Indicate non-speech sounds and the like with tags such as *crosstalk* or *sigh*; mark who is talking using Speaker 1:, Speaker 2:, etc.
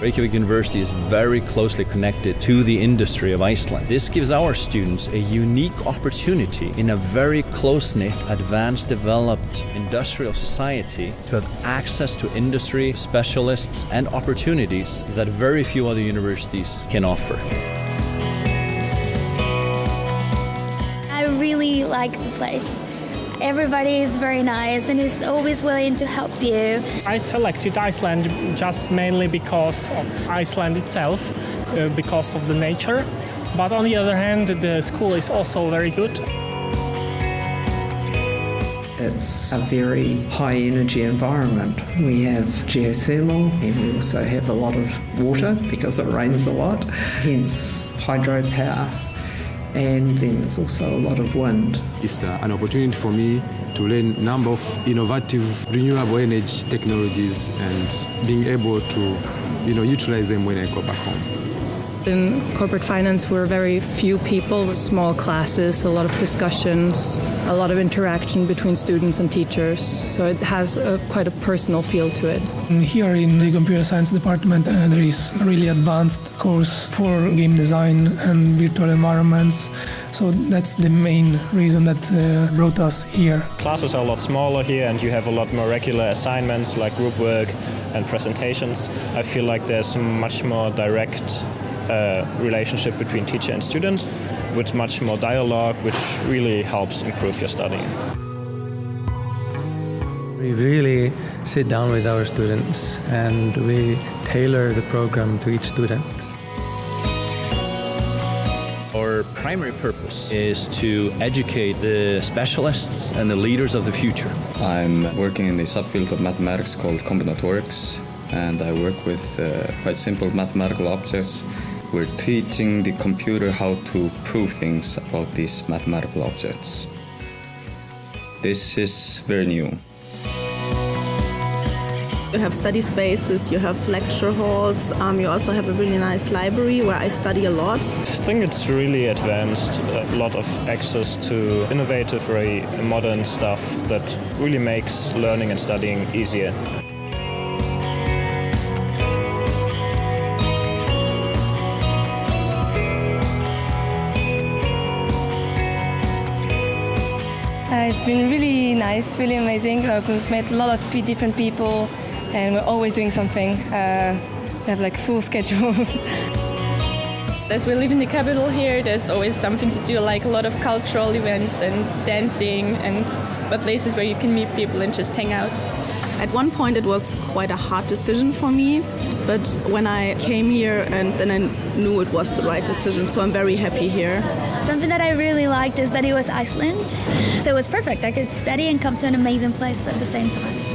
Speaker 1: Reykjavik University is very closely connected to the industry of Iceland. This gives our students a unique opportunity in a very close-knit, advanced, developed industrial society to have access to industry, specialists, and opportunities that very few other universities can offer.
Speaker 2: I really like the place. Everybody is very nice and is always willing to help you.
Speaker 3: I selected Iceland just mainly because of Iceland itself, uh, because of the nature. But on the other hand, the school is also very good.
Speaker 4: It's a very high energy environment. We have geothermal and we also have a lot of water because it rains a lot, hence hydropower and then there's also a lot of wind.
Speaker 5: It's uh, an opportunity for me to learn a number of innovative renewable energy technologies and being able to you know, utilize them when I go back home.
Speaker 6: In corporate finance, we're very few people, small classes, a lot of discussions, a lot of interaction between students and teachers. So it has a, quite a personal feel to it.
Speaker 7: Here in the computer science department, uh, there is a really advanced course for game design and virtual environments. So that's the main reason that uh, brought us here.
Speaker 8: Classes are a lot smaller here, and you have a lot more regular assignments like group work and presentations. I feel like there's much more direct uh, relationship between teacher and student with much more dialogue, which really helps improve your studying.
Speaker 9: We really sit down with our students and we tailor the program to each student.
Speaker 1: Our primary purpose is to educate the specialists and the leaders of the future.
Speaker 10: I'm working in the subfield of mathematics called combinatorics, and I work with uh, quite simple mathematical objects we're teaching the computer how to prove things about these mathematical objects. This is very new.
Speaker 11: You have study spaces, you have lecture halls, um, you also have a really nice library where I study a lot.
Speaker 8: I think it's really advanced, a lot of access to innovative, very modern stuff that really makes learning and studying easier.
Speaker 12: It's been really nice, really amazing. Uh, we've met a lot of different people and we're always doing something. Uh, we have like full *laughs* schedules.
Speaker 13: As we live in the capital here, there's always something to do, like a lot of cultural events and dancing and places where you can meet people and just hang out.
Speaker 11: At one point, it was quite a hard decision for me, but when I came here and then I knew it was the right decision, so I'm very happy here.
Speaker 2: Something that I really liked is that it was Iceland, so it was perfect. I could study and come to an amazing place at the same time.